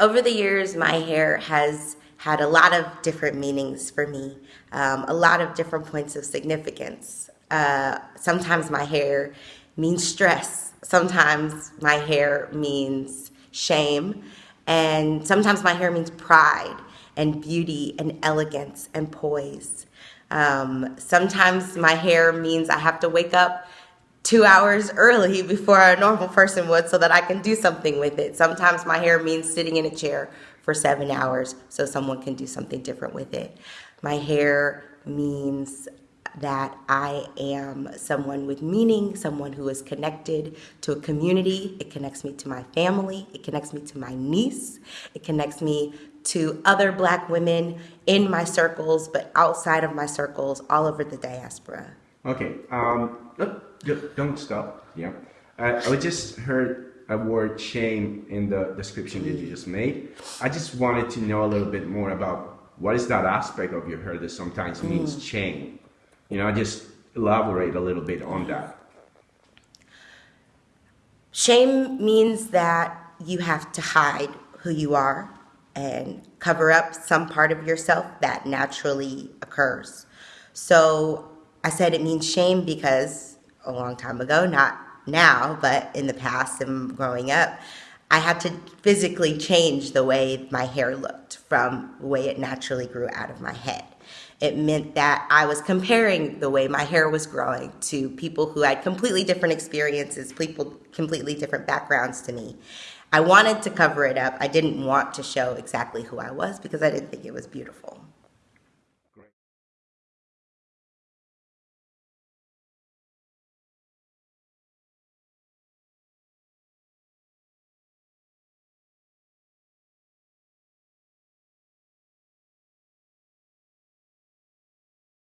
over the years, my hair has had a lot of different meanings for me, um, a lot of different points of significance. Uh, sometimes my hair means stress. Sometimes my hair means shame. And sometimes my hair means pride and beauty and elegance and poise. Um, sometimes my hair means I have to wake up two hours early before a normal person would so that I can do something with it. Sometimes my hair means sitting in a chair for seven hours so someone can do something different with it. My hair means that I am someone with meaning, someone who is connected to a community. It connects me to my family. It connects me to my niece. It connects me to other black women in my circles, but outside of my circles, all over the diaspora. Okay, um, don't stop. Yeah. Uh, I just heard a word shame in the description that you just made. I just wanted to know a little bit more about what is that aspect of your hair that sometimes means mm. shame. You know, just elaborate a little bit on that. Shame means that you have to hide who you are and cover up some part of yourself that naturally occurs. So I said it means shame because a long time ago, not now, but in the past and growing up, I had to physically change the way my hair looked from the way it naturally grew out of my head. It meant that I was comparing the way my hair was growing to people who had completely different experiences, people completely different backgrounds to me. I wanted to cover it up. I didn't want to show exactly who I was because I didn't think it was beautiful.